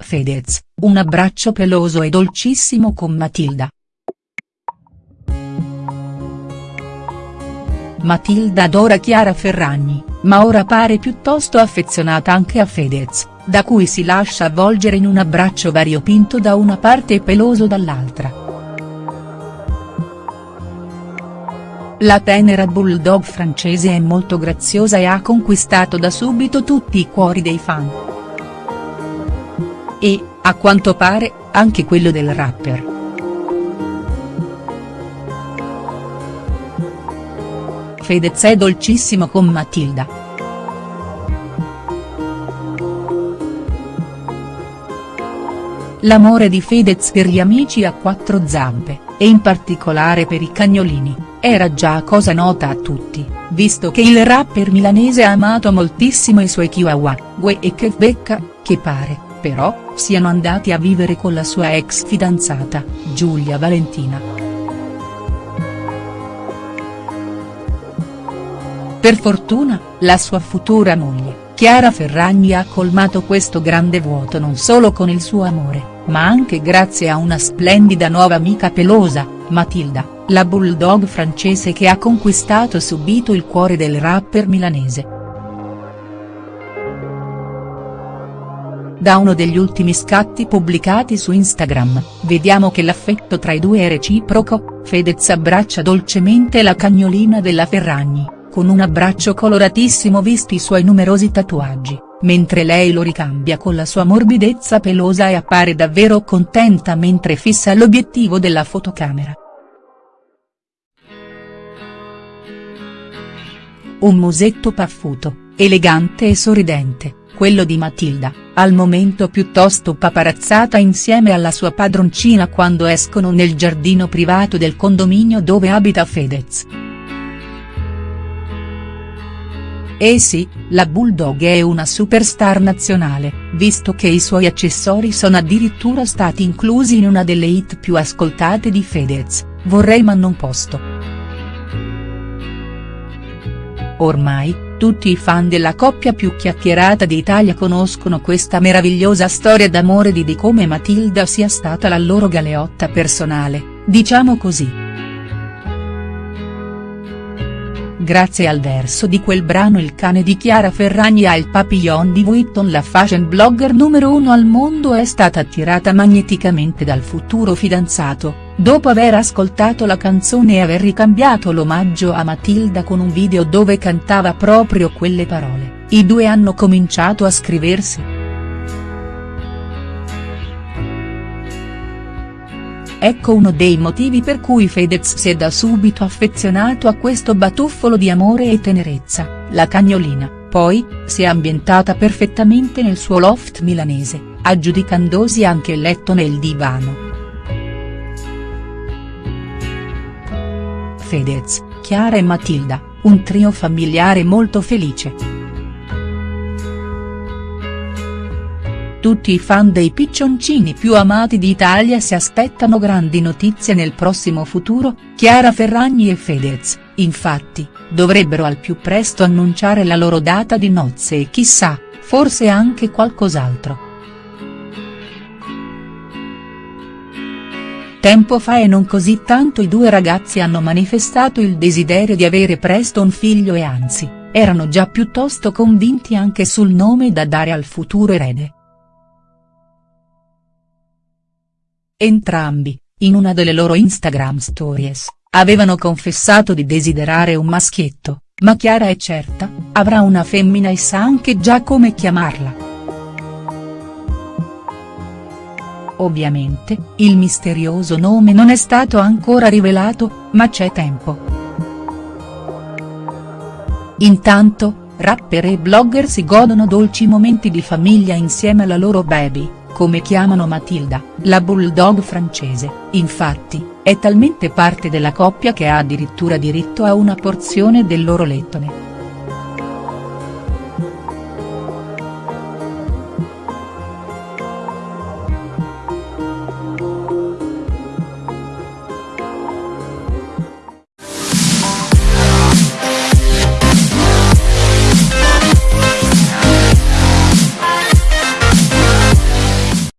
Fedez, un abbraccio peloso e dolcissimo con Matilda. Matilda adora Chiara Ferragni, ma ora pare piuttosto affezionata anche a Fedez, da cui si lascia avvolgere in un abbraccio variopinto da una parte e peloso dall'altra. La tenera bulldog francese è molto graziosa e ha conquistato da subito tutti i cuori dei fan. E, a quanto pare, anche quello del rapper. Fedez è dolcissimo con Matilda. L'amore di Fedez per gli amici a quattro zampe, e in particolare per i cagnolini era già cosa nota a tutti, visto che il rapper milanese ha amato moltissimo i suoi chihuahua, Gue e Kevbecca, che pare, però, siano andati a vivere con la sua ex fidanzata, Giulia Valentina. Per fortuna, la sua futura moglie, Chiara Ferragni ha colmato questo grande vuoto non solo con il suo amore, ma anche grazie a una splendida nuova amica pelosa, Matilda la bulldog francese che ha conquistato subito il cuore del rapper milanese. Da uno degli ultimi scatti pubblicati su Instagram, vediamo che l'affetto tra i due è reciproco, Fedez abbraccia dolcemente la cagnolina della Ferragni, con un abbraccio coloratissimo visti i suoi numerosi tatuaggi, mentre lei lo ricambia con la sua morbidezza pelosa e appare davvero contenta mentre fissa l'obiettivo della fotocamera. Un musetto paffuto, elegante e sorridente, quello di Matilda, al momento piuttosto paparazzata insieme alla sua padroncina quando escono nel giardino privato del condominio dove abita Fedez. Eh sì, la Bulldog è una superstar nazionale, visto che i suoi accessori sono addirittura stati inclusi in una delle hit più ascoltate di Fedez, Vorrei ma non posto. Ormai, tutti i fan della coppia più chiacchierata d'Italia conoscono questa meravigliosa storia d'amore di di come Matilda sia stata la loro galeotta personale, diciamo così. Grazie al verso di quel brano il cane di Chiara Ferragni ha il papillon di Vuitton la fashion blogger numero uno al mondo è stata attirata magneticamente dal futuro fidanzato, dopo aver ascoltato la canzone e aver ricambiato l'omaggio a Matilda con un video dove cantava proprio quelle parole, i due hanno cominciato a scriversi. Ecco uno dei motivi per cui Fedez si è da subito affezionato a questo batuffolo di amore e tenerezza, la cagnolina, poi, si è ambientata perfettamente nel suo loft milanese, aggiudicandosi anche il letto nel divano. Fedez, Chiara e Matilda, un trio familiare molto felice. Tutti i fan dei piccioncini più amati d'Italia si aspettano grandi notizie nel prossimo futuro, Chiara Ferragni e Fedez, infatti, dovrebbero al più presto annunciare la loro data di nozze e chissà, forse anche qualcos'altro. Tempo fa e non così tanto i due ragazzi hanno manifestato il desiderio di avere presto un figlio e anzi, erano già piuttosto convinti anche sul nome da dare al futuro erede. Entrambi, in una delle loro Instagram stories, avevano confessato di desiderare un maschietto, ma Chiara è certa, avrà una femmina e sa anche già come chiamarla. Ovviamente, il misterioso nome non è stato ancora rivelato, ma c'è tempo. Intanto, rapper e blogger si godono dolci momenti di famiglia insieme alla loro baby, come chiamano Matilda, la bulldog francese, infatti, è talmente parte della coppia che ha addirittura diritto a una porzione del loro lettone.